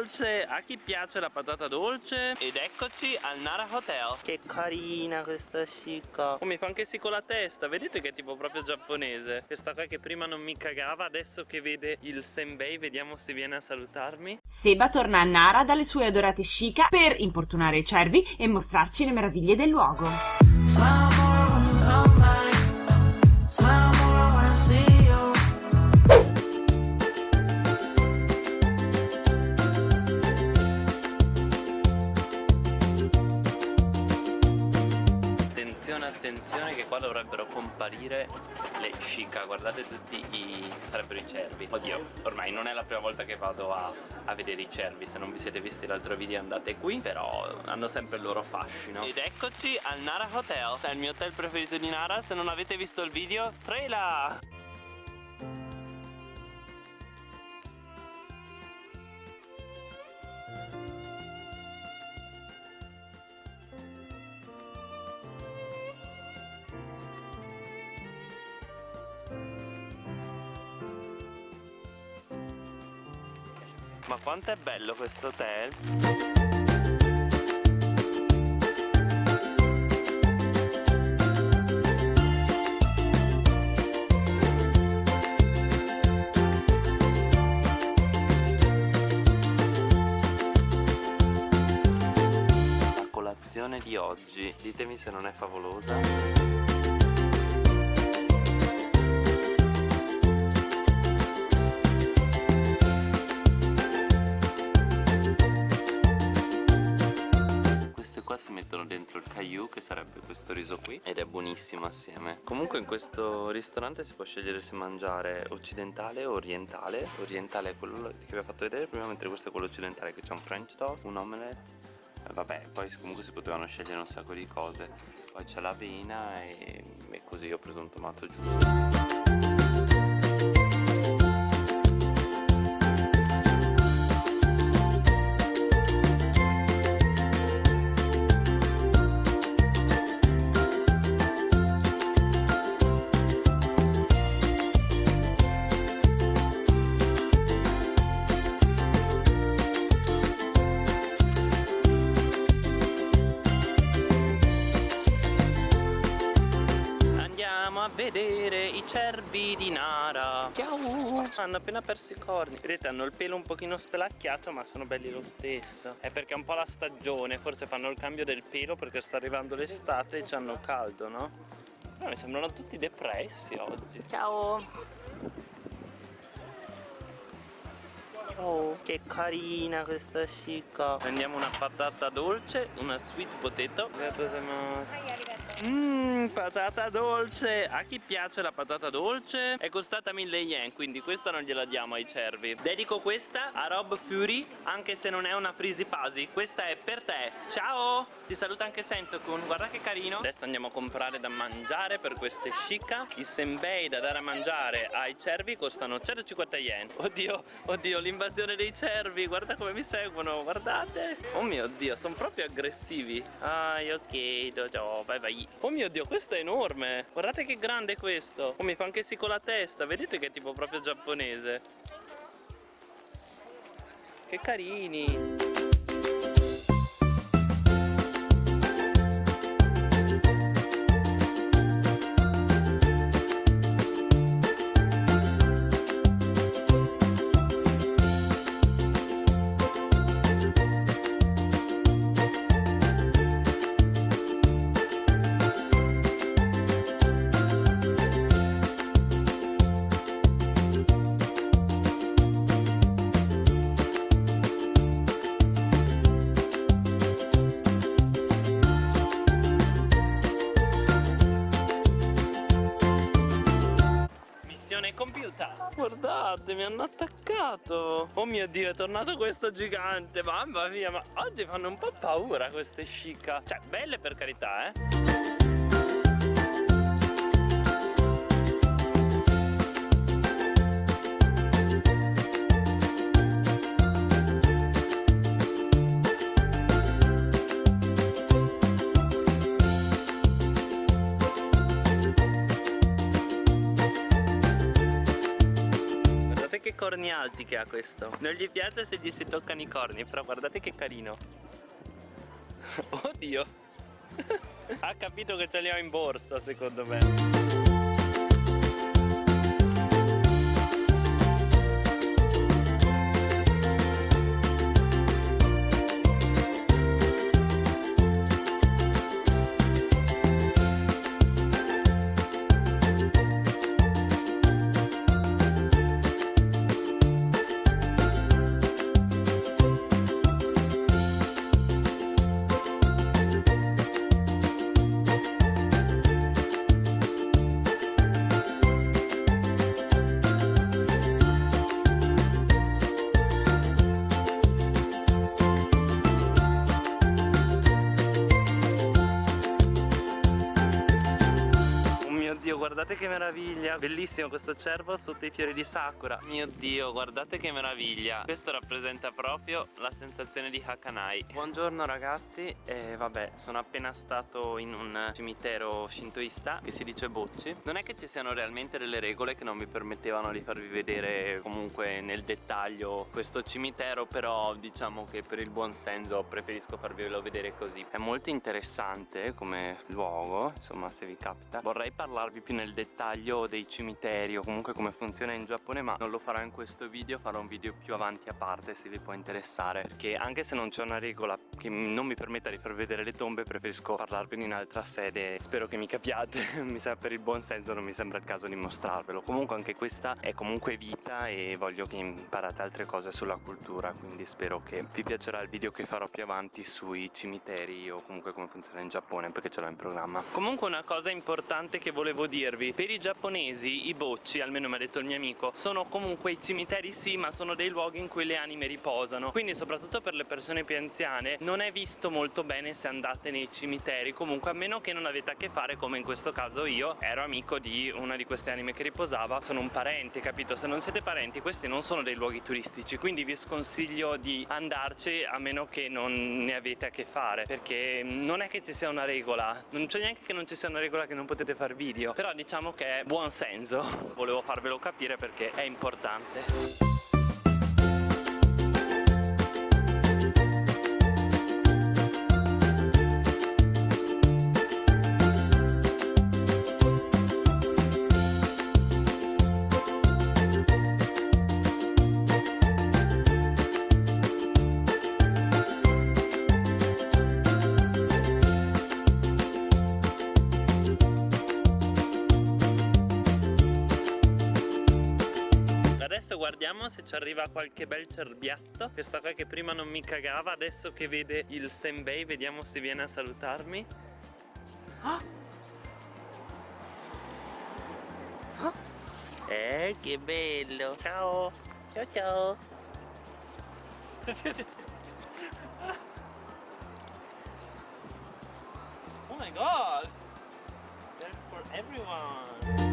dolce A chi piace la patata dolce. Ed eccoci al Nara Hotel. Che carina questa chica Oh mi fa anche sì con la testa. Vedete che è tipo proprio giapponese. Questa qua che prima non mi cagava Adesso che vede il senbei Vediamo se viene a salutarmi. Seba torna a Nara dalle sue adorate Shika per importunare i cervi e mostrarci le meraviglie del luogo. Attenzione, che qua dovrebbero comparire le Shika Guardate tutti i... sarebbero i cervi. Oddio, ormai non è la prima volta che vado a, a vedere i cervi. Se non vi siete visti l'altro video andate qui Però hanno sempre il loro fascino. Ed eccoci al Nara Hotel. È il mio hotel preferito di Nara. Se non avete visto il video, trailer! Ma quanto è bello questo hotel! La colazione di oggi, ditemi se non è favolosa. Mettono dentro il caillou che sarebbe questo riso qui ed è buonissimo assieme. Comunque in questo ristorante si può scegliere se mangiare occidentale o orientale. Orientale è quello che vi ho fatto vedere prima mentre questo è quello occidentale che c'è un french toast, un omelette eh, Vabbè poi comunque si potevano scegliere un sacco di cose. Poi c'è l'avena e, e così ho preso un tomato giusto cervi di Nara. Ciao. Hanno appena perso i corni. Vedete hanno il pelo un pochino spelacchiato ma sono belli lo stesso. È perché è un po' la stagione. Forse fanno il cambio del pelo perché sta arrivando l'estate e hanno caldo no? Però mi sembrano tutti depressi oggi. Ciao. Oh, che carina questa chica Prendiamo una patata dolce, una sweet potato Mmm, patata dolce. A chi piace la patata dolce? È costata 1000 yen Quindi questa non gliela diamo ai cervi. Dedico questa a Rob Fury Anche se non è una frisi pasi. Questa è per te. Ciao! Ti saluta anche Sentokun Guarda che carino. Adesso andiamo a comprare da mangiare per queste shika I senbei da dare a mangiare ai cervi Costano 150 yen. Oddio, oddio l'invasione dei cervi. Guarda come mi seguono Guardate. Oh mio dio sono proprio aggressivi. Ah ok dojo vai vai Oh mio dio, questo è enorme. Guardate che grande è questo. Oh mi fa anche sì con la testa. Vedete che è tipo proprio giapponese? Che carini Guardate mi hanno attaccato. Oh mio dio è tornato questo gigante. Mamma mia ma oggi fanno un po' paura queste shika Cioè belle per carità eh corni alti che ha questo. Non gli piace se gli si toccano i corni Però guardate che carino. Oddio. Ha capito che ce li ho in borsa secondo me guardate che meraviglia. Bellissimo questo cervo sotto i fiori di sakura. Mio dio guardate che meraviglia. Questo rappresenta proprio la sensazione di Hakanai. Buongiorno ragazzi. E vabbè sono appena stato in un cimitero shintoista Che si dice Bocci. Non è che ci siano realmente delle regole che non mi permettevano di farvi vedere comunque nel dettaglio questo cimitero Però diciamo che per il buon senso preferisco farvelo vedere così. È molto interessante come luogo Insomma se vi capita. Vorrei parlarvi più nel dettaglio dei cimiteri o comunque come funziona in Giappone ma non lo farò in questo video farò un video più avanti a parte se vi può interessare. Perché anche se non c'è una regola che non mi permetta di far vedere le tombe preferisco parlarvene in altra sede. Spero che mi capiate mi sa per il buon senso non mi sembra il caso di mostrarvelo. Comunque anche questa è comunque vita e voglio che imparate altre cose sulla cultura quindi spero che vi piacerà il video che farò più avanti sui cimiteri o comunque come funziona in Giappone perché ce l'ho in programma. Comunque una cosa importante che volevo dirvi per i giapponesi i bocci almeno mi ha detto il mio amico sono comunque i cimiteri sì ma sono dei luoghi in cui le anime riposano. Quindi soprattutto per le persone più anziane non è visto molto bene se andate nei cimiteri. Comunque a meno che non avete a che fare come in questo caso io ero amico di una di queste anime che riposava. Sono un parente capito? Se non siete parenti questi non sono dei luoghi turistici. Quindi vi sconsiglio di andarci a meno che non ne avete a che fare. Perché non è che ci sia una regola. Non c'è neanche che non ci sia una regola che non potete fare video però diciamo che è buon senso. Volevo farvelo capire perché è importante Vediamo se ci arriva qualche bel cerbiatto. Questa qua che prima non mi cagava Adesso che vede il senbei Vediamo se viene a salutarmi. Oh! Oh! Eh che bello. Ciao. Ciao ciao. Oh my god. That's for everyone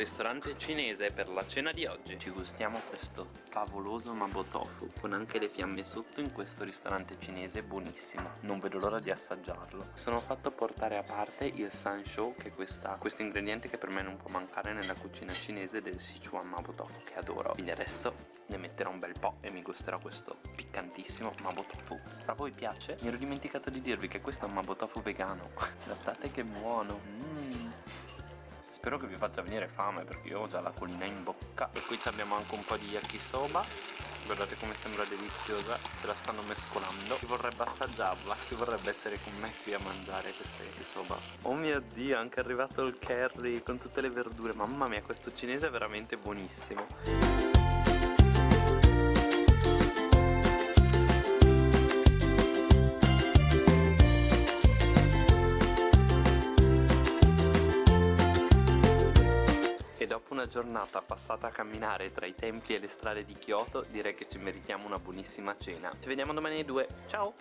ristorante cinese per la cena di oggi. Ci gustiamo questo favoloso Mabo Tofu Con anche le fiamme sotto in questo ristorante cinese buonissimo. Non vedo l'ora di assaggiarlo. Sono fatto portare a parte il Sanshou Che è questa, questo ingrediente che per me non può mancare nella cucina cinese del Sichuan Mabo Tofu Che adoro. Quindi adesso ne metterò un bel po' e mi gusterò questo piccantissimo Mabo Tofu A voi piace? Mi ero dimenticato di dirvi che questo è un Mabo Tofu vegano. Guardate che buono. Mmm Spero che vi faccia venire fame perché io ho già la colina in bocca. E qui abbiamo anche un po' di yakisoba. Guardate come sembra deliziosa Se la stanno mescolando. Chi vorrebbe assaggiarla Chi vorrebbe essere con me qui a mangiare questa yakisoba. Oh mio dio è anche arrivato il curry Con tutte le verdure. Mamma mia questo cinese è veramente buonissimo giornata passata a camminare tra i templi e le strade di Kyoto direi che ci meritiamo una buonissima cena. Ci vediamo domani alle 2, ciao!